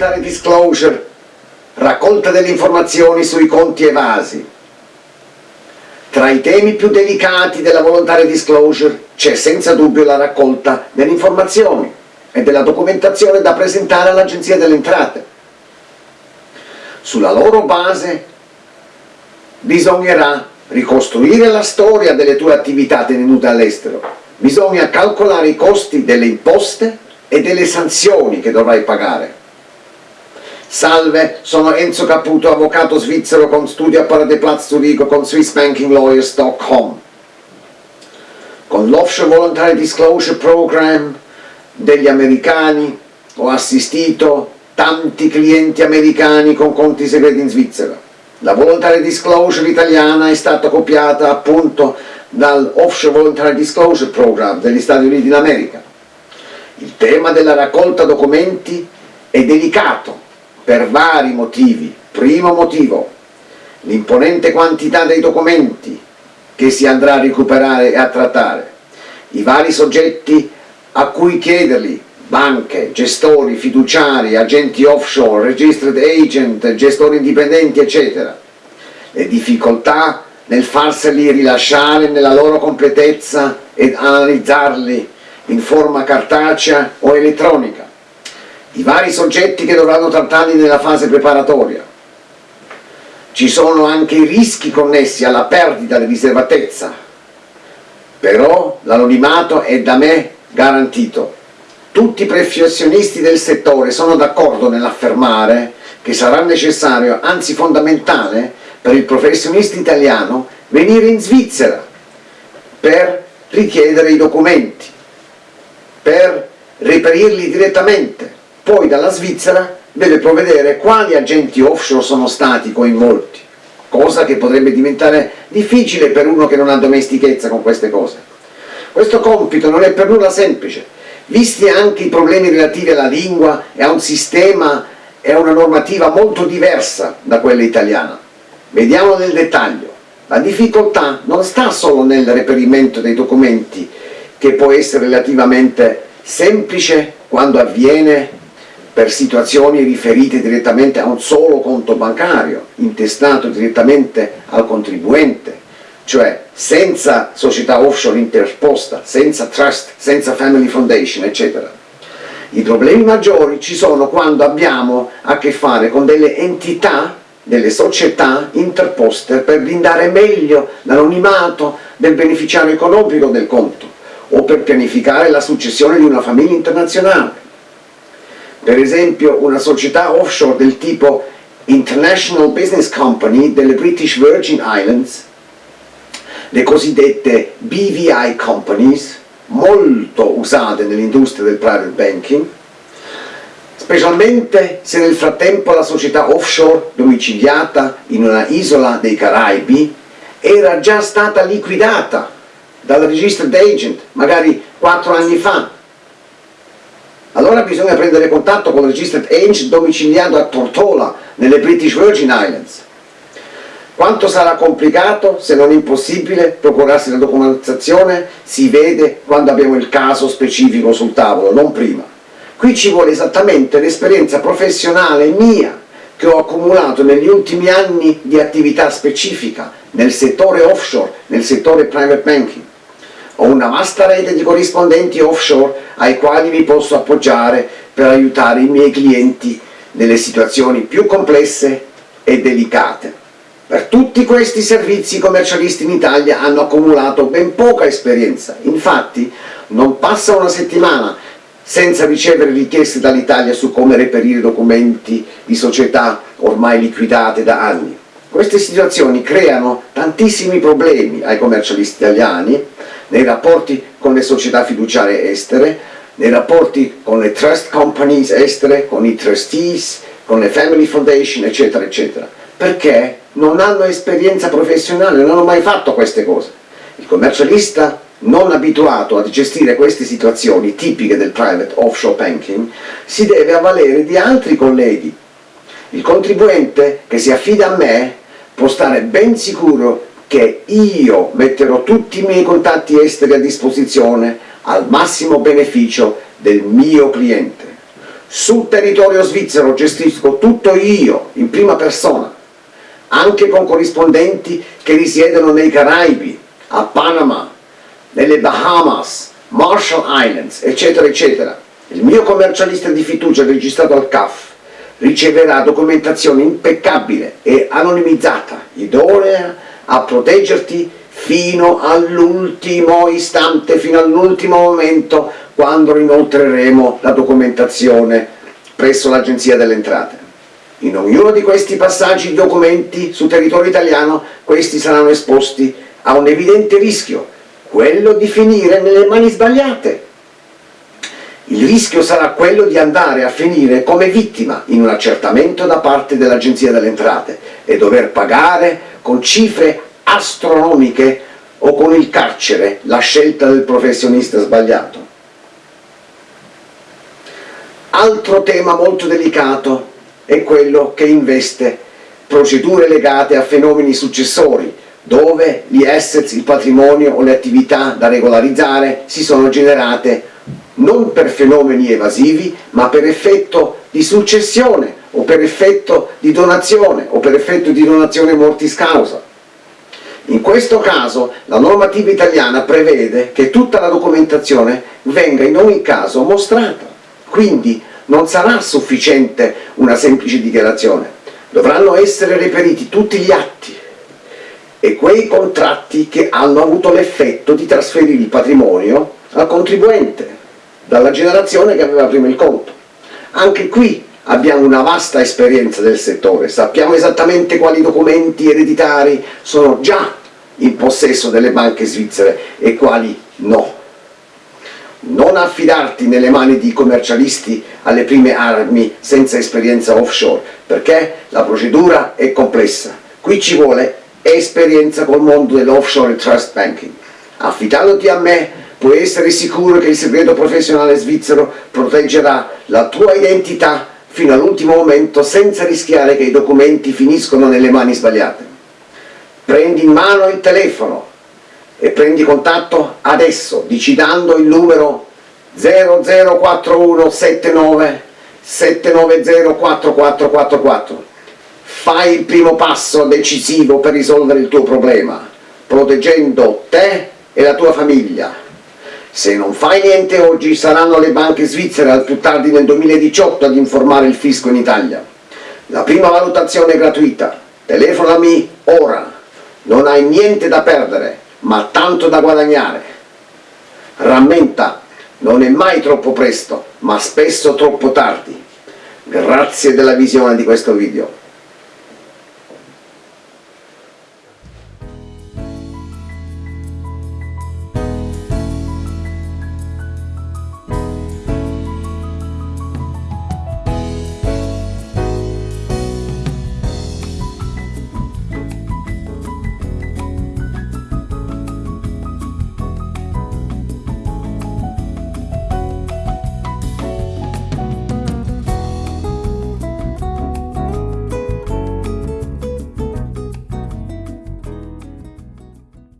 voluntary disclosure, raccolta delle informazioni sui conti evasi. Tra i temi più delicati della voluntary disclosure c'è senza dubbio la raccolta delle informazioni e della documentazione da presentare all'Agenzia delle Entrate. Sulla loro base bisognerà ricostruire la storia delle tue attività tenute all'estero, bisogna calcolare i costi delle imposte e delle sanzioni che dovrai pagare. Salve, sono Enzo Caputo, avvocato svizzero con studio a Paradeplatz Zurigo con SwissBankingLawyers.com. Con l'Offshore Voluntary Disclosure Program degli americani ho assistito tanti clienti americani con conti segreti in Svizzera. La Voluntary Disclosure italiana è stata copiata appunto dal Offshore Voluntary Disclosure Program degli Stati Uniti d'America. Il tema della raccolta documenti è delicato per vari motivi. Primo motivo, l'imponente quantità dei documenti che si andrà a recuperare e a trattare. I vari soggetti a cui chiederli, banche, gestori, fiduciari, agenti offshore, registered agent, gestori indipendenti, eccetera. Le difficoltà nel farseli rilasciare nella loro completezza ed analizzarli in forma cartacea o elettronica. I vari soggetti che dovranno trattarli nella fase preparatoria. Ci sono anche i rischi connessi alla perdita di riservatezza, però l'anonimato è da me garantito. Tutti i professionisti del settore sono d'accordo nell'affermare che sarà necessario, anzi fondamentale, per il professionista italiano venire in Svizzera per richiedere i documenti, per reperirli direttamente. Poi dalla Svizzera deve provvedere quali agenti offshore sono stati coinvolti, cosa che potrebbe diventare difficile per uno che non ha domestichezza con queste cose. Questo compito non è per nulla semplice, visti anche i problemi relativi alla lingua e a un sistema e a una normativa molto diversa da quella italiana. Vediamo nel dettaglio. La difficoltà non sta solo nel reperimento dei documenti, che può essere relativamente semplice quando avviene per situazioni riferite direttamente a un solo conto bancario, intestato direttamente al contribuente, cioè senza società offshore interposta, senza trust, senza family foundation, eccetera. I problemi maggiori ci sono quando abbiamo a che fare con delle entità, delle società interposte per blindare meglio l'anonimato del beneficiario economico del conto o per pianificare la successione di una famiglia internazionale. Per esempio una società offshore del tipo International Business Company delle British Virgin Islands le cosiddette BVI companies, molto usate nell'industria del private banking, specialmente se nel frattempo la società offshore domiciliata in una isola dei Caraibi era già stata liquidata dal registered agent, magari 4 anni fa. Allora bisogna prendere contatto con il registered agent domiciliato a Tortola, nelle British Virgin Islands, quanto sarà complicato, se non impossibile, procurarsi la documentazione si vede quando abbiamo il caso specifico sul tavolo, non prima. Qui ci vuole esattamente l'esperienza professionale mia che ho accumulato negli ultimi anni di attività specifica nel settore offshore, nel settore private banking. Ho una vasta rete di corrispondenti offshore ai quali mi posso appoggiare per aiutare i miei clienti nelle situazioni più complesse e delicate. Per tutti questi servizi i commercialisti in Italia hanno accumulato ben poca esperienza, infatti non passa una settimana senza ricevere richieste dall'Italia su come reperire documenti di società ormai liquidate da anni. Queste situazioni creano tantissimi problemi ai commercialisti italiani nei rapporti con le società fiduciarie estere, nei rapporti con le trust companies estere, con i trustees, con le family foundation, eccetera, eccetera. Perché non hanno esperienza professionale, non hanno mai fatto queste cose. Il commercialista non abituato a gestire queste situazioni tipiche del private offshore banking si deve avvalere di altri colleghi. Il contribuente che si affida a me può stare ben sicuro che io metterò tutti i miei contatti esteri a disposizione al massimo beneficio del mio cliente. sul territorio svizzero gestisco tutto io, in prima persona, anche con corrispondenti che risiedono nei Caraibi, a Panama, nelle Bahamas, Marshall Islands, eccetera, eccetera. Il mio commercialista di fiducia registrato al CAF riceverà documentazione impeccabile e anonimizzata, idonea a proteggerti fino all'ultimo istante, fino all'ultimo momento quando inoltreremo la documentazione presso l'Agenzia delle Entrate. In ognuno di questi passaggi documenti sul territorio italiano questi saranno esposti a un evidente rischio, quello di finire nelle mani sbagliate. Il rischio sarà quello di andare a finire come vittima in un accertamento da parte dell'Agenzia delle Entrate e dover pagare con cifre astronomiche o con il carcere la scelta del professionista sbagliato. Altro tema molto delicato è quello che investe procedure legate a fenomeni successori, dove gli assets, il patrimonio o le attività da regolarizzare si sono generate non per fenomeni evasivi, ma per effetto di successione o per effetto di donazione o per effetto di donazione mortis causa. In questo caso la normativa italiana prevede che tutta la documentazione venga in ogni caso mostrata, quindi non sarà sufficiente una semplice dichiarazione, dovranno essere reperiti tutti gli atti e quei contratti che hanno avuto l'effetto di trasferire il patrimonio al contribuente, dalla generazione che aveva prima il conto. Anche qui abbiamo una vasta esperienza del settore, sappiamo esattamente quali documenti ereditari sono già in possesso delle banche svizzere e quali no non affidarti nelle mani di commercialisti alle prime armi senza esperienza offshore, perché la procedura è complessa. Qui ci vuole esperienza col mondo dell'offshore trust banking. Affidandoti a me puoi essere sicuro che il segreto professionale svizzero proteggerà la tua identità fino all'ultimo momento senza rischiare che i documenti finiscono nelle mani sbagliate. Prendi in mano il telefono, e prendi contatto adesso digitando il numero 004179 790 4444 fai il primo passo decisivo per risolvere il tuo problema proteggendo te e la tua famiglia se non fai niente oggi saranno le banche svizzere al più tardi nel 2018 ad informare il fisco in Italia la prima valutazione è gratuita telefonami ora non hai niente da perdere ma tanto da guadagnare. Rammenta, non è mai troppo presto, ma spesso troppo tardi. Grazie della visione di questo video.